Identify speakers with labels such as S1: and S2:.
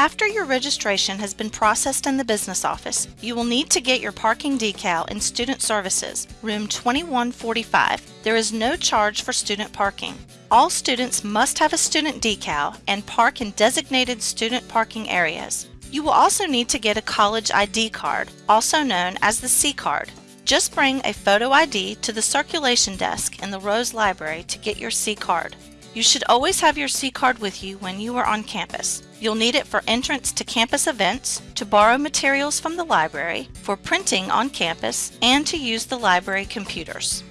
S1: After your registration has been processed in the business office, you will need to get your parking decal in Student Services, room 2145. There is no charge for student parking. All students must have a student decal and park in designated student parking areas. You will also need to get a college ID card, also known as the C card. Just bring a photo ID to the circulation desk in the Rose Library to get your C card. You should always have your C card with you when you are on campus. You'll need it for entrance to campus events, to borrow materials from the library, for printing on campus, and to use the library computers.